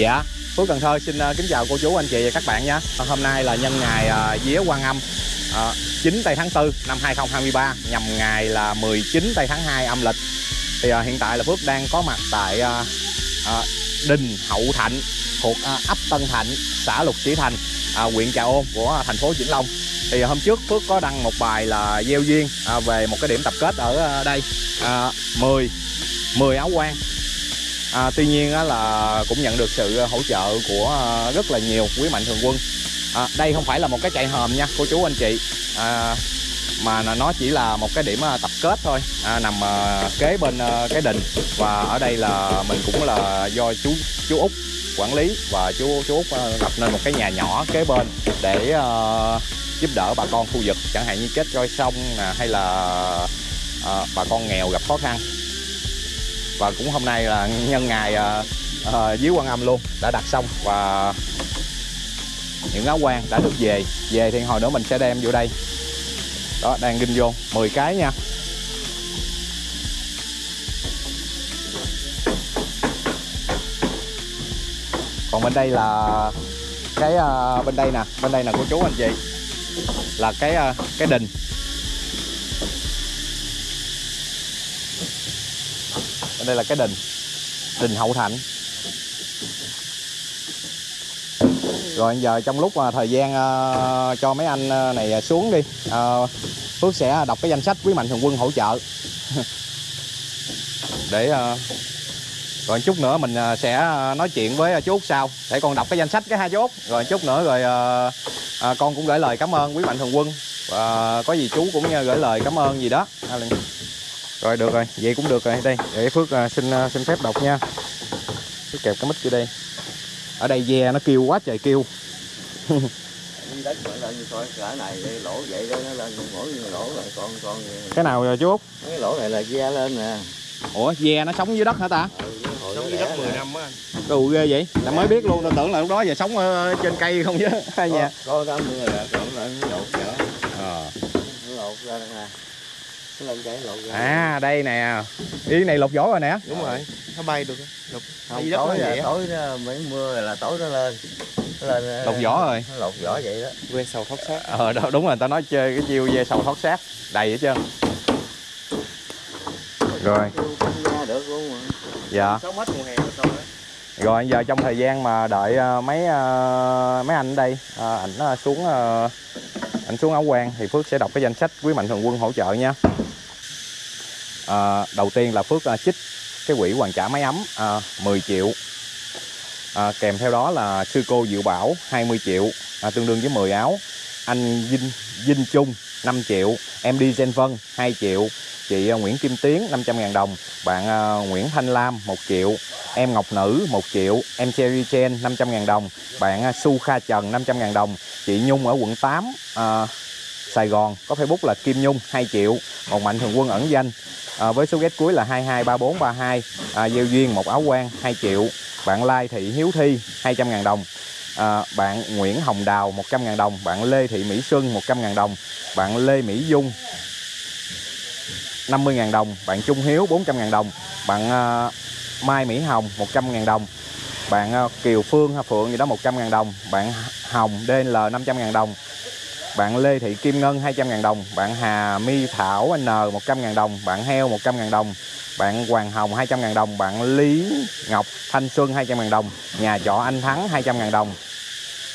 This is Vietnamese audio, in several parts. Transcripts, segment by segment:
Dạ, Phước Cần Thơ xin ờ, kính chào cô chú anh chị và các bạn nhé. Ờ, hôm nay là nhân ngày ờ, Vía Quan Âm 9 tây tháng 4 năm 2023 nhằm ngày là 19 tây tháng 2 âm lịch. Thì hiện tại là Phước đang có mặt tại đình Hậu Thạnh thuộc ấp Tân Thạnh, xã Lục Sĩ Thành, huyện Trà Ôn của thành phố Vĩnh Long. Thì hôm trước Phước có đăng một bài là gieo duyên về một cái điểm tập kết ở đây 10 10 áo quan à, tuy nhiên á, là cũng nhận được sự hỗ trợ của à, rất là nhiều quý mạnh thường quân. À, đây không phải là một cái chạy hòm nha cô chú anh chị. À, mà nó chỉ là một cái điểm à, tập kết thôi. À, nằm à, kế bên à, cái đình và ở đây là mình cũng là do chú chú út quản lý và chú chú út à, lập nên một cái nhà nhỏ kế bên để à, giúp đỡ bà con khu vực. Chẳng hạn như chết roi sông hay là à, bà con nghèo gặp khó khăn và cũng hôm nay là nhân ngày ờ, ờ, uh, uh, dưới quan âm luôn đã đặt xong. Và những áo quan đã được về. Về thì hồi nữa mình sẽ đem vô đây. Đó đang ginh vô. 10 cái nha. Còn bên đây là cái uh, bên đây nè. Bên đây là cô chú anh chị. Là cái uh, cái đình. Đây là cái đình. Đình Hậu Thạnh. Rồi giờ trong lúc mà thời gian uh, cho mấy anh ờ, này ờ, xuống đi uh, Phước sẽ đọc cái danh sách quý mạnh thường quân hỗ trợ. Để uh, Rồi chút nữa mình sẽ nói chuyện với chú Út sau. Để con đọc cái danh sách cái hai chú Út. Rồi chút nữa rồi uh, uh, con cũng gửi lời cảm ơn quý mạnh thường quân. Và có gì chú cũng gửi lời cảm ơn gì đó rồi được rồi. Vậy cũng được rồi. Đây để phước uh, xin uh, xin phép đọc nha. Phước kẹp cái mic vô đây. Ở đây ve nó kêu quá trời kêu. Đất lên coi cả này lỗ vậy đó nó lên mỗi lỗ rồi con con cái nào rồi chú út? Cái lỗ này là ve lên nè ủa ve nó sống dưới đất hả ta? Ừ, sống dưới đất 10 năm á. Đồ ghê vậy. Là mới biết luôn tôi tưởng là lúc đó giờ sống ở trên cây không chứ. Hai nhà. Có có mưa là lộn lên lột ra ờ lột ra nè lên cái lột ra à đây nè. Ý này lột vỏ rồi nè. Đúng rồi. Nó bay được. Lục không tối là tối đó, mấy mưa là tối nó lên. Lên lột vỏ rồi. Nó lột vỏ vậy đó. Quê sầu thoát xác. Ờ đó đúng rồi tao nói chơi cái chiêu về sầu thoát xác. Đầy hết trơn rồi. Dạ. Sáu mất mùa hè rồi đó rồi giờ trong thời gian mà đợi uh, mấy uh, mấy anh ở đây uh, ảnh xuống ảnh xuống áo quan thì phước sẽ đọc cái danh sách quý mạnh thường quân hỗ trợ nha à, đầu tiên là phước à, chích cái quỹ hoàn trả máy ấm ờ, à, 10 triệu. À, kèm theo đó là sư cô Diệu Bảo 20 triệu à, tương đương với 10 áo. Anh Vinh Vinh Trung 5 triệu em đi Gen Vân 2 triệu chị uh, Nguyễn Kim Tiến 500.000 đồng bạn uh, Nguyễn Thanh Lam 1 triệu em Ngọc Nữ 1 triệu em Cherry Chen 500.000 đồng bạn uh, Su Kha Trần 500.000 đồng chị Nhung ở quận 8 uh, Sài Gòn. Có Facebook là Kim Nhung 2 triệu còn mạnh thường quân ẩn danh à, với số ghét cuối là 223432 à, gieo duyên một áo quan 2 triệu. Bạn Lai Thị Hiếu Thi 200.000 đồng. À, bạn Nguyễn Hồng Đào 100.000 đồng. Bạn Lê Thị Mỹ Xuân 100.000 đồng. Bạn Lê Mỹ Dung 50.000 đồng. Bạn Trung Hiếu 400.000 đồng. Bạn à, Mai Mỹ Hồng 100.000 đồng. Bạn à, Kiều Phương hay Phượng gì đó 100.000 đồng. Bạn Hồng DL 500.000 đồng bạn Lê Thị Kim Ngân 200.000 đồng Bạn Hà My Thảo N 100.000 đồng Bạn Heo 100.000 đồng Bạn Hoàng Hồng 200.000 đồng Bạn Lý Ngọc Thanh Xuân 200.000 đồng Nhà trọ Anh Thắng 200.000 đồng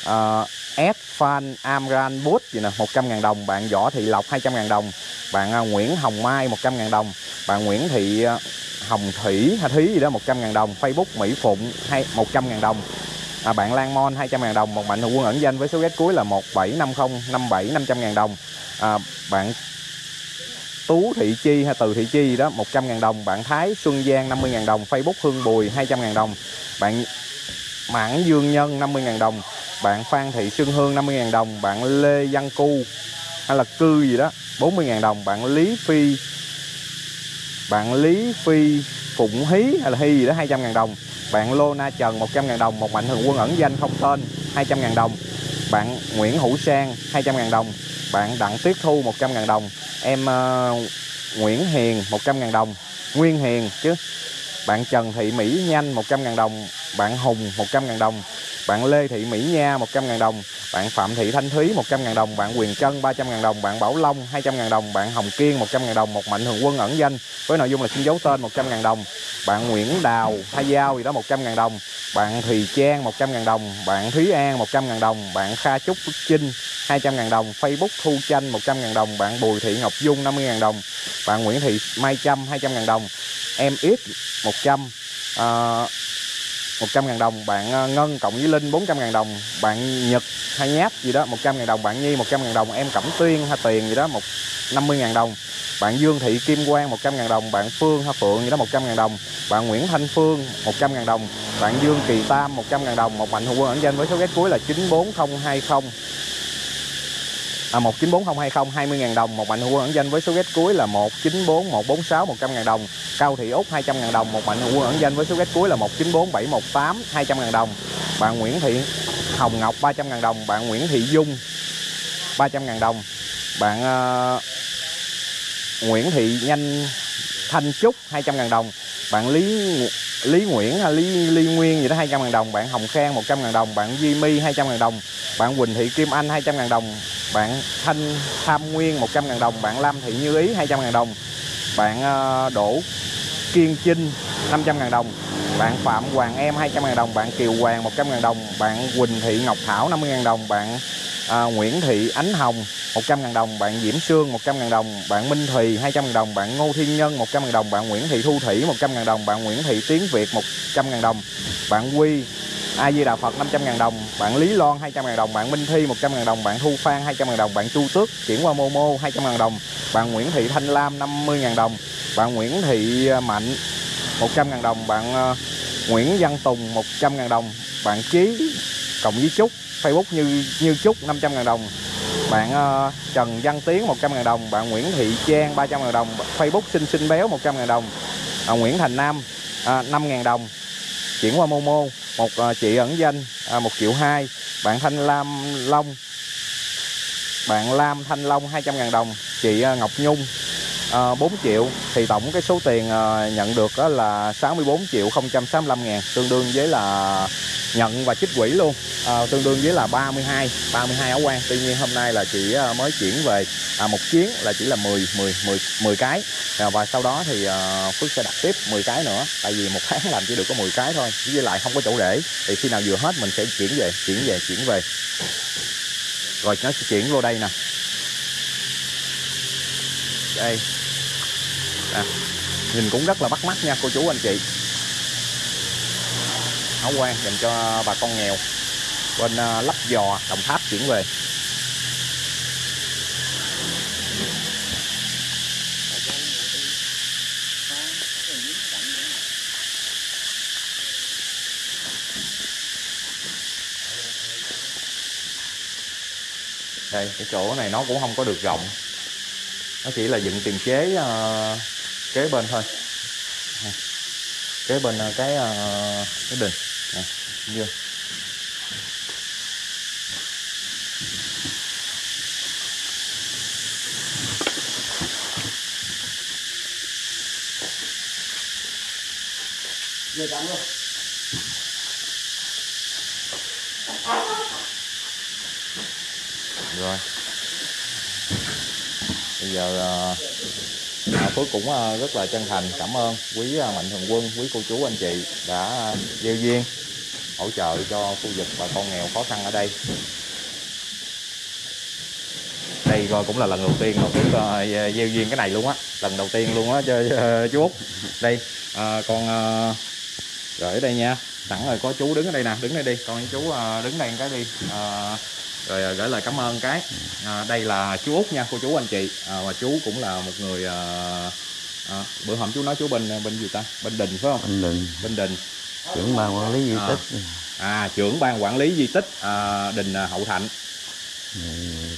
uh, S Fan Amran Boot gì nè 100.000 đồng Bạn Võ Thị Lộc 200.000 đồng Bạn uh, Nguyễn Hồng Mai 100.000 đồng Bạn Nguyễn Thị uh, Hồng Thủy hay Thí gì đó 100.000 đồng Facebook Mỹ Phụng hay 100.000 đồng à, bạn Lan Mon 200 000 đồng một mạnh thường quân ẩn danh với số ghét cuối là 1750 57 500 000 đồng. À, bạn Tú Thị Chi hay Từ Thị Chi đó 100 000 đồng. Bạn Thái Xuân Giang 50 000 đồng. Facebook Hương Bùi 200 000 đồng. Bạn Mãn Dương Nhân 50 000 đồng. Bạn Phan Thị Xuân Hương 50 000 đồng. Bạn Lê Văn Cu hay là Cư gì đó 40 000 đồng. Bạn Lý Phi bạn Lý Phi Phụng Hí hay là Hy gì đó 200 ngàn đồng. Bạn Lô Na Trần 100 ngàn đồng. Một mạnh thường quân ẩn danh không tên 200 ngàn đồng. Bạn Nguyễn Hữu Sang 200 ngàn đồng. Bạn Đặng Tuyết Thu 100 ngàn đồng. Em uh, Nguyễn Hiền 100 ngàn đồng. Nguyên Hiền chứ. Bạn Trần Thị Mỹ Nhanh 100 ngàn đồng. Bạn Hùng 100.000 đồng bạn Lê Thị Mỹ Nha 100.000 đồng bạn Phạm Thị Thanh Thúy 100.000 đồng bạn Quyền Trân 300.000 đồng bạn Bảo Long 200.000 đồng bạn Hồng Kiên 100.000 đồng một mạnh thường quân ẩn danh với nội dung là xin dấu tên 100.000 đồng bạn Nguyễn Đào Thay Giao gì đó 100.000 đồng bạn Thùy Trang 100.000 đồng bạn Thúy An 100.000 đồng bạn Kha Trúc Phước Trinh 200.000 đồng Facebook Thu Chanh 100.000 đồng bạn Bùi Thị Ngọc Dung 50.000 đồng bạn Nguyễn Thị Mai Trâm 200.000 đồng em ít 100 uh, 100.000 đồng, bạn ờ, Ngân, cộng với Linh 400.000 đồng, bạn Nhật hay nháp gì đó 100.000 đồng, bạn Nhi 100.000 đồng, em Cẩm Tuyên hay Tiền gì đó một 50.000 đồng, bạn Dương Thị Kim Quang 100.000 đồng, bạn Phương hay Phượng gì đó 100.000 đồng, bạn Nguyễn Thanh Phương 100.000 đồng, bạn Dương Kỳ Tam 100.000 đồng, một mạnh hữu quân ẩn danh với số ghét cuối là 94020 à, 194020 20.000 đồng. Một mạnh hữu ẩn danh với số ghét cuối là 194146 100.000 đồng. Cao Thị Úc 200.000 đồng. Một mạnh hữu ẩn danh với số ghét cuối là 194718 200.000 đồng. Bạn Nguyễn Thị Hồng Ngọc 300.000 đồng. Bạn Nguyễn Thị Dung 300.000 đồng. Bạn uh, Nguyễn Thị Nhanh Thanh Trúc 200.000 đồng. Bạn Lý Lý Nguyễn hay Lý Lý Nguyên gì đó 200.000 đồng. Bạn Hồng Khang 100.000 đồng. Bạn Duy My 200.000 đồng. Bạn Quỳnh Thị Kim Anh 200.000 đồng. Bạn Thanh Tham Nguyên 100.000 đồng. Bạn Lam Thị Như Ý 200.000 đồng. Bạn ờ, Đỗ Kiên Trinh 500.000 đồng bạn Phạm Hoàng Em 200.000 đồng bạn Kiều Hoàng 100.000 đồng bạn Quỳnh Thị Ngọc Thảo 50.000 đồng bạn à, Nguyễn Thị Ánh Hồng 100.000 đồng bạn Diễm Sương 100.000 đồng bạn Minh Thùy 200.000 đồng bạn Ngô Thiên Nhân 100.000 đồng bạn Nguyễn Thị Thu Thủy 100.000 đồng bạn Nguyễn Thị Tiến Việt 100.000 đồng bạn Quy A Di Đà Phật 500.000 đồng bạn Lý Loan 200.000 đồng bạn Minh Thi 100.000 đồng bạn Thu Phan 200.000 đồng bạn Chu Tước chuyển qua Momo 200.000 đồng bạn Nguyễn Thị Thanh Lam 50.000 đồng bạn Nguyễn Thị Mạnh 100.000 đồng bạn ờ, Nguyễn Văn Tùng 100.000 đồng bạn Chí cộng với Trúc Facebook như như Trúc 500.000 đồng bạn uh, Trần Văn Tiến 100.000 đồng bạn Nguyễn Thị Trang 300.000 đồng Facebook xinh xinh Béo 100.000 đồng à, Nguyễn Thành Nam à, 5.000 đồng. Chuyển qua Momo một à, chị ẩn danh à, 1 triệu 2 bạn Thanh Lam Long bạn Lam Thanh Long 200.000 đồng chị à, Ngọc Nhung Ờ, à, 4 triệu. Thì tổng cái số tiền à, nhận được đó là 64 triệu 065 ngàn tương đương với là nhận và chích quỹ luôn. À, tương đương với là 32 32 áo quan. Tuy nhiên hôm nay là chị mới chuyển về à, một chuyến là chỉ là 10 10 10 10 cái. À, và sau đó thì à, Phước sẽ đặt tiếp 10 cái nữa tại vì một tháng làm chỉ được có 10 cái thôi với lại không có chỗ để. Thì khi nào vừa hết mình sẽ chuyển về chuyển về chuyển về. Rồi nó sẽ chuyển vô đây nè. Đây à, nhìn cũng rất là bắt mắt nha cô chú anh chị. Áo quan dành cho bà con nghèo bên à, lắp giò đồng tháp chuyển về. Đây cái chỗ này nó cũng không có được rộng. Nó chỉ là dựng tiền chế uh, kế bên thôi. Kế bên à, cái à, cái đình nè như Về tắm luôn. rồi. Bây giờ uh, Phước cũng ờ, rất là chân thành cảm ơn quý ờ, mạnh thường quân quý cô chú anh chị đã ờ, gieo duyên hỗ trợ cho khu vực bà con nghèo khó khăn ở đây. Đây coi cũng là lần đầu tiên mà Phước gieo duyên cái này luôn á lần đầu tiên luôn á cho chú Út. Đây à, con à, gửi đây nha sẵn rồi có chú đứng ở đây nè đứng đây đi con chú à, đứng đây cái đi à, rồi à, gửi lời cảm ơn cái. À, đây là chú út nha cô chú anh chị. À, và chú cũng là một người à, à, bữa hôm chú nói chú bên bên gì ta? Bên đình phải không? Anh đừng bên đình. Trưởng ban quản lý di À. tích. à trưởng ban quản lý di tích à, đình à, hậu thạnh. Ừ,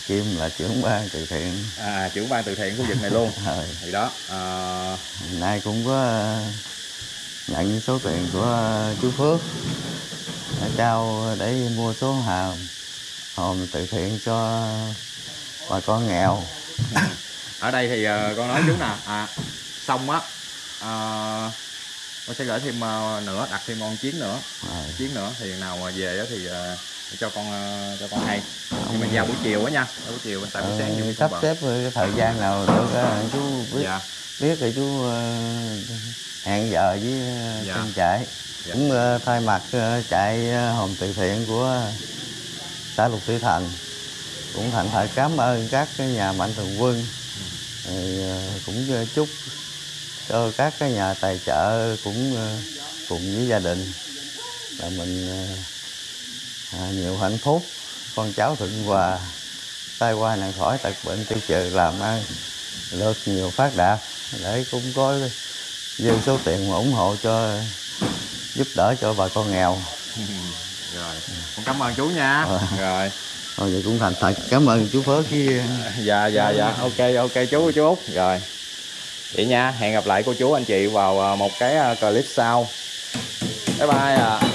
Kim là trưởng ban từ thiện. à, trưởng ban từ thiện khu vực này luôn. Rồi, thì đó à, nay cũng có nhận số tiền của chú Phước trao để mua số hòm hòm từ thiện cho bà con nghèo. ở đây thì à, con nói chú nè à, xong á à, con sẽ gửi thêm ờ, nữa đặt thêm con chiến nữa Rồi. chiến nữa thì nào mà về á thì ờ, để cho con ờ, cho con hay nhưng mà vào buổi chiều á nha vào buổi chiều tại buổi sáng Ờ, chưa sắp xếp cái thời gian nào được á, chú biết dạ biết thì chú ờ, hẹn giờ với ờ, Dạ. chạy Dạ. cũng ờ, thay mặt ờ, chạy ờ, hòm từ thiện của xã Lục Thủy Thành cũng thành phải cảm ơn các cái nhà mạnh thường quân. Ờ, cũng ờ, chúc cho các cái nhà tài trợ cũng ờ, cùng với gia đình. Là mình à, nhiều hạnh phúc. Con cháu thuận hòa tai qua nạn khỏi tật bệnh tiêu trừ làm ăn được nhiều phát đạt. Để cũng có dư số tiền mà ủng hộ cho, giúp đỡ cho bà con nghèo. rồi. Con cảm ơn chú nha. Ờ. rồi. Thôi vậy cũng thành thật. Cảm ơn chú Phước với dạ dạ dạ. Ok ok chú chú út. Rồi. Vậy nha. Hẹn gặp lại cô chú anh chị vào ờ, một cái ờ, clip sau. Bye bye ạ